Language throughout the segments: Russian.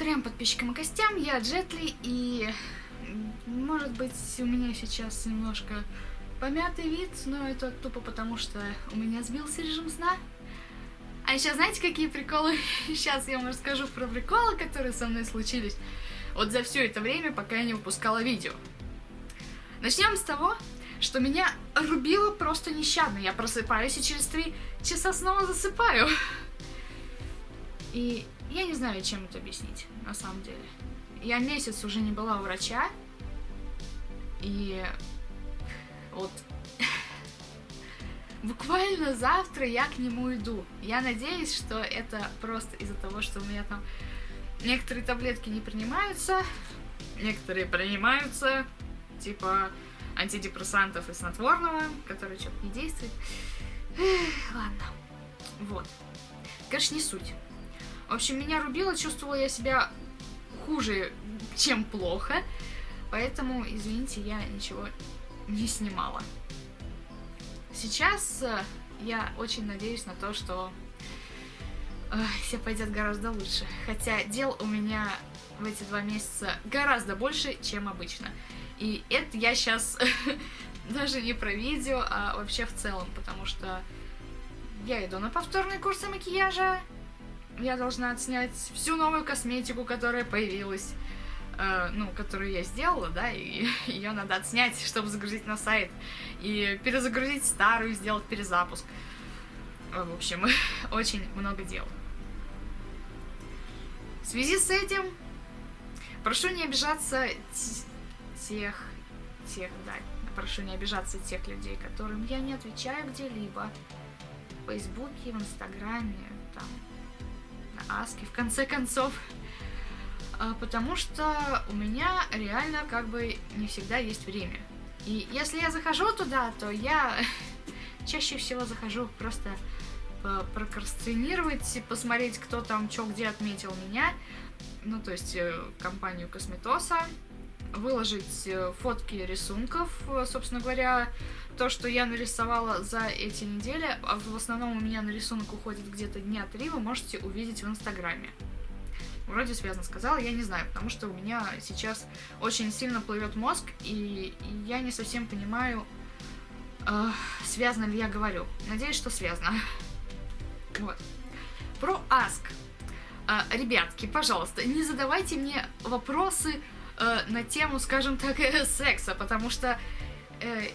Трем подписчикам и гостям, я Джетли, и может быть у меня сейчас немножко помятый вид, но это тупо потому, что у меня сбился режим сна. А еще знаете, какие приколы? Сейчас я вам расскажу про приколы, которые со мной случились вот за все это время, пока я не выпускала видео. Начнем с того, что меня рубило просто нещадно. Я просыпаюсь и через три часа снова засыпаю. И я не знаю, чем это объяснить, на самом деле. Я месяц уже не была у врача, и вот буквально завтра я к нему иду. Я надеюсь, что это просто из-за того, что у меня там некоторые таблетки не принимаются, некоторые принимаются, типа антидепрессантов и снотворного, который что-то не действует. Ладно. Вот. Конечно, не суть. В общем, меня рубило, чувствовала я себя хуже, чем плохо. Поэтому, извините, я ничего не снимала. Сейчас э, я очень надеюсь на то, что э, все пойдет гораздо лучше. Хотя дел у меня в эти два месяца гораздо больше, чем обычно. И это я сейчас даже не про видео, а вообще в целом, потому что я иду на повторные курсы макияжа, я должна отснять всю новую косметику, которая появилась, э, ну, которую я сделала, да, и ее надо отснять, чтобы загрузить на сайт, и перезагрузить старую, сделать перезапуск. Э, в общем, очень много дел. В связи с этим прошу не обижаться тех, тех, да, прошу не обижаться тех людей, которым я не отвечаю где-либо. В Фейсбуке, в Инстаграме, там, Аски, в конце концов. А, потому что у меня реально как бы не всегда есть время. И если я захожу туда, то я чаще всего захожу просто прокрастинировать, посмотреть, кто там что где отметил меня, ну, то есть э, компанию Косметоса, выложить э, фотки рисунков, э, собственно говоря, то, что я нарисовала за эти недели, а в основном у меня на рисунок уходит где-то дня три, вы можете увидеть в Инстаграме. Вроде связано сказала, я не знаю, потому что у меня сейчас очень сильно плывет мозг, и я не совсем понимаю, э, связано ли я говорю. Надеюсь, что связано. Вот. Про Ask. Э, ребятки, пожалуйста, не задавайте мне вопросы э, на тему, скажем так, секса, потому что э,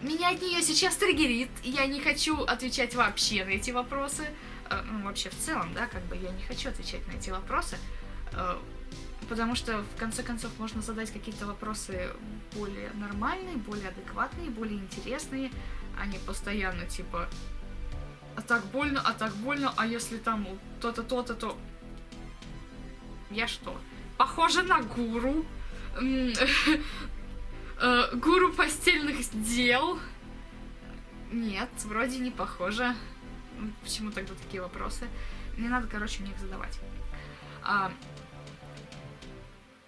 меня от нее сейчас триггерит, я не хочу отвечать вообще на эти вопросы. Э, ну, вообще в целом, да, как бы я не хочу отвечать на эти вопросы, э, потому что, в конце концов, можно задать какие-то вопросы более нормальные, более адекватные, более интересные, а не постоянно, типа, а так больно, а так больно, а если там то-то, то-то, то... Я что? Похоже на гуру. Э, гуру постельных дел. Нет, вроде не похоже. Почему тогда такие вопросы? Мне надо, короче, мне их задавать. А,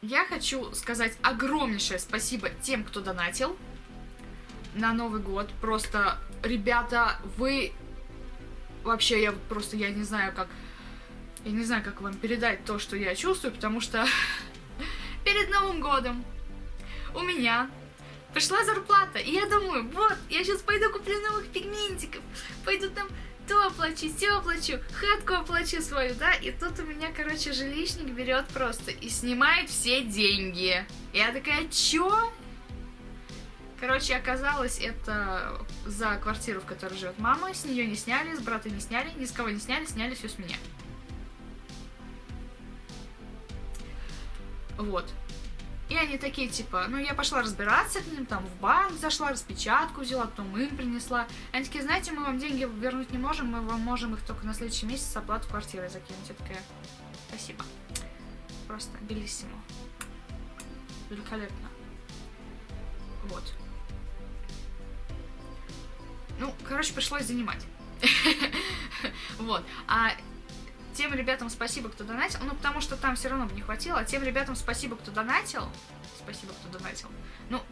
я хочу сказать огромнейшее спасибо тем, кто донатил на Новый год. Просто, ребята, вы... Вообще, я просто, я не знаю, как... Я не знаю, как вам передать то, что я чувствую, потому что перед Новым годом у меня пришла зарплата, и я думаю, вот, я сейчас пойду куплю новых пигментиков, пойду там то оплачу, все оплачу, хатку оплачу свою, да, и тут у меня, короче, жилищник берет просто и снимает все деньги. Я такая, чё? Короче, оказалось, это за квартиру, в которой живет мама, с нее не сняли, с брата не сняли, ни с кого не сняли, сняли все с меня. Вот. И они такие, типа, ну, я пошла разбираться к ним, там, в банк зашла, распечатку взяла, потом им принесла. Они такие, знаете, мы вам деньги вернуть не можем, мы вам можем их только на следующий месяц оплату квартиры закинуть. Я такая, спасибо. Просто белиссимо. Великолепно. Вот. Ну, короче, пришлось занимать. Вот. А тем ребятам спасибо, кто донатил. Ну, потому что там все равно бы не хватило. Тем ребятам спасибо, кто донатил. Спасибо, кто донатил. Ну,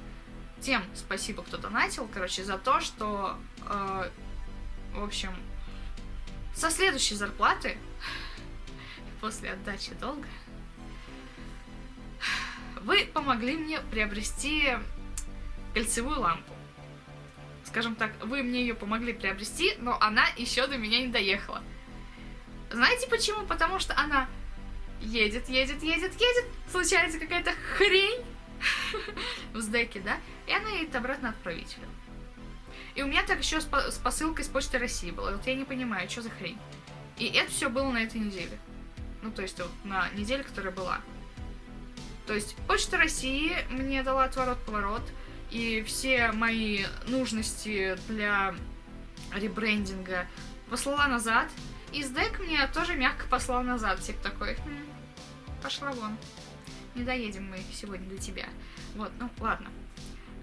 тем спасибо, кто донатил, короче, за то, что, э, в общем, со следующей зарплаты, после отдачи долга, Вы помогли мне приобрести кольцевую лампу. Скажем так, вы мне ее помогли приобрести, но она еще до меня не доехала. Знаете почему? Потому что она едет, едет, едет, едет, случается какая-то хрень в сдеке, да, и она едет обратно отправителю. И у меня так еще с посылкой с Почты России было. Вот я не понимаю, что за хрень. И это все было на этой неделе. Ну, то есть вот на неделе, которая была. То есть Почта России мне дала отворот-поворот, и все мои нужности для ребрендинга послала назад, и СДЭК мне тоже мягко послал назад, типа такой, хм, пошла вон, не доедем мы сегодня до тебя. Вот, ну ладно.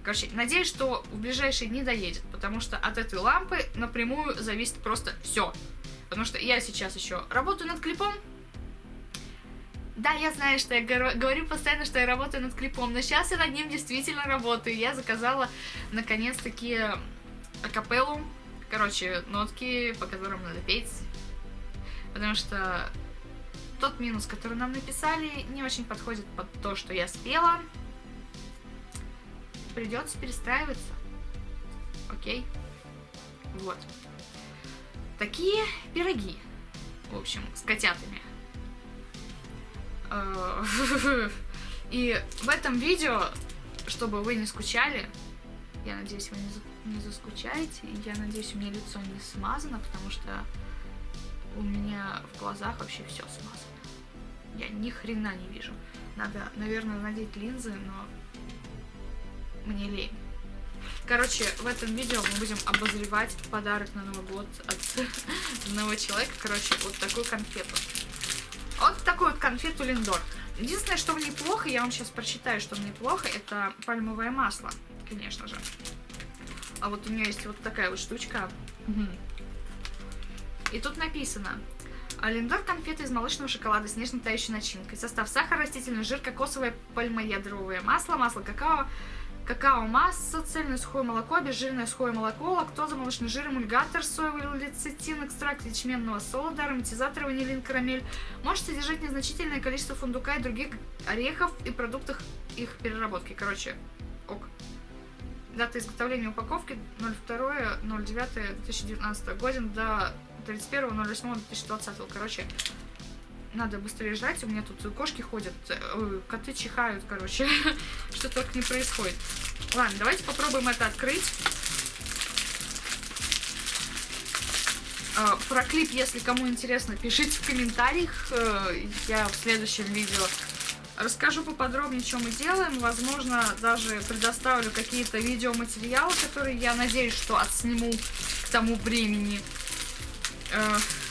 Короче, надеюсь, что в ближайшие дни доедет, потому что от этой лампы напрямую зависит просто все. Потому что я сейчас еще работаю над клипом. Да, я знаю, что я говорю постоянно, что я работаю над клипом, но сейчас я над ним действительно работаю. Я заказала, наконец-таки, акапеллу, короче, нотки, по которым надо петь. Потому что тот минус, который нам написали, не очень подходит под то, что я спела придется перестраиваться. Окей? Вот. Такие пироги. В общем, с котятами. Э, и в этом видео, чтобы вы не скучали, я надеюсь, вы не, заскучаете, я надеюсь, у меня лицо не смазано, потому что у меня в глазах вообще все смазано. Я ни хрена не вижу. Надо, наверное, надеть линзы, но мне лень. Короче, в этом видео мы будем обозревать подарок на Новый год от одного человека. Короче, вот такую конфету. Вот такую вот конфету Линдор. Единственное, что в ней плохо, я вам сейчас прочитаю, что в ней плохо, это пальмовое масло, конечно же. А вот у нее есть вот такая вот штучка. И тут написано. Линдор конфеты из молочного шоколада с нежно тающей начинкой. Состав сахар, растительный жир, кокосовое пальмоядровое масло, масло какао, какао масса, цельное сухое молоко, обезжиренное сухое молоко, лактоза, молочный жир, эмульгатор, соевый лецитин, экстракт ячменного солода, ароматизатор, ванилин, карамель. Может содержать незначительное количество фундука и других орехов и продуктов их переработки. Короче, ок. Дата изготовления упаковки 02.09.2019 годен до 31.08.2020. Короче, надо быстрее жрать, у меня тут кошки ходят, э, коты чихают, короче, что только не происходит. Ладно, давайте попробуем это открыть. Про клип, если кому интересно, пишите в комментариях. Э, я в следующем видео расскажу поподробнее, что мы делаем. Возможно, даже предоставлю какие-то видеоматериалы, которые я надеюсь, что отсниму к тому времени.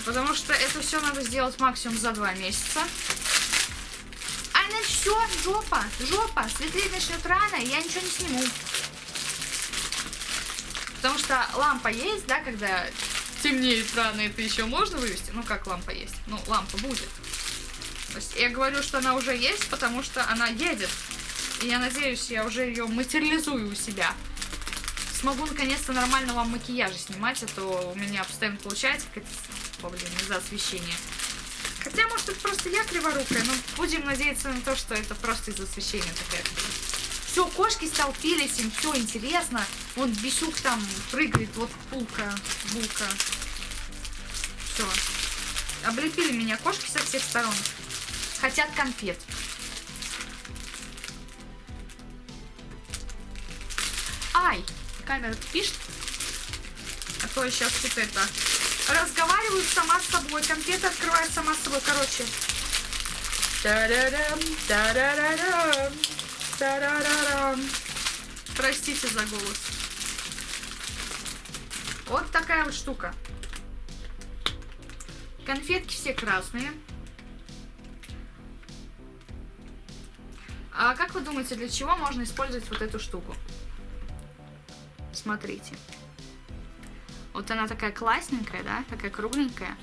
Потому что это все надо сделать максимум за два месяца. А на все, жопа, жопа, светлее начнет рано, я ничего не сниму. Потому что лампа есть, да, когда темнеет рано, это еще можно вывести. Ну, как лампа есть? Ну, лампа будет. То есть я говорю, что она уже есть, потому что она едет. И я надеюсь, я уже ее материализую у себя. Смогу наконец-то нормально вам макияжи снимать, а то у меня постоянно получается какая-то блин, из-за освещения. Хотя, может, это просто я криворукая, но будем надеяться на то, что это просто из-за освещения такая Все, кошки столпились, им все интересно. Вот Бисюк там прыгает, вот пулка, булка. Все. Облепили меня кошки со всех сторон. Хотят конфет. Ай, камера пишет. А то я сейчас тут это разговариваю сама с собой. Конфеты открываю сама с собой. Короче. Простите за голос. Вот такая вот штука. Конфетки все красные. А как вы думаете, для чего можно использовать вот эту штуку? Смотрите. Вот она такая классненькая, да, такая кругленькая,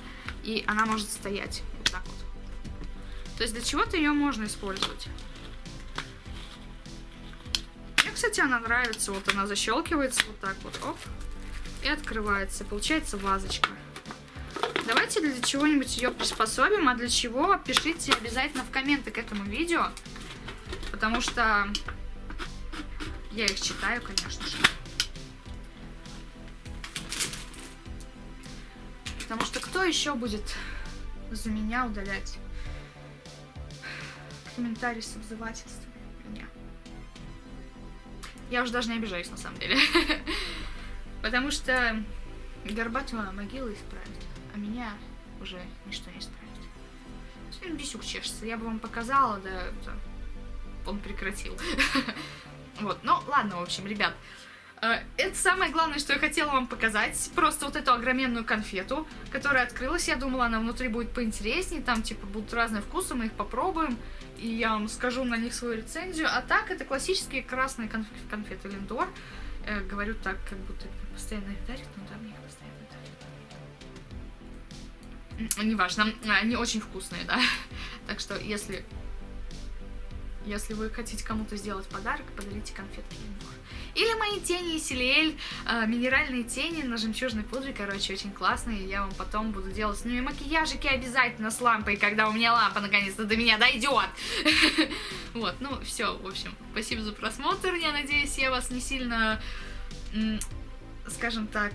и она может стоять вот так вот. То есть для чего-то ее можно использовать. Кстати, она нравится. Вот она защелкивается вот так вот, оп, и открывается. Получается вазочка. Давайте для чего-нибудь ее приспособим, а для чего пишите обязательно в комменты к этому видео. потому что я их читаю, конечно же. Потому что кто еще будет за меня удалять комментарии с обзывательством? Я уже даже не обижаюсь, на самом деле. Потому что Горбатова могила исправит, а меня уже ничто не исправит. Сегодня бисюк чешется, я бы вам показала, да он прекратил. Вот, ну ладно, в общем, ребят. Э, это самое главное, что я хотела вам показать. Просто вот эту огроменную конфету, которая открылась. Я думала, она внутри будет поинтереснее. Там, типа, будут разные вкусы, мы их попробуем. И я вам скажу на них свою рецензию. А так, это классические красные конф конфеты Линдор. Э, говорю так, как будто постоянно их дарят, но там их постоянно дарят. Неважно, они очень вкусные, да. Так что, если если вы хотите кому-то сделать подарок, подарите конфетки Линдор. Или мои тени из Силиэль, э, минеральные тени на жемчужной пудре, короче, очень классные. Я вам потом буду делать с ними макияжики обязательно с лампой, когда у меня лампа наконец-то до меня дойдет. Вот, ну все, в общем, спасибо за просмотр. Я надеюсь, я вас не сильно, скажем так,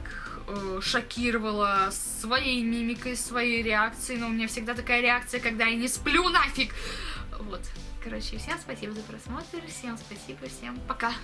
э, шокировала своей мимикой, своей реакцией. Но у меня всегда такая реакция, когда я не сплю нафиг. Вот. Короче, всем спасибо за просмотр, всем спасибо, всем пока.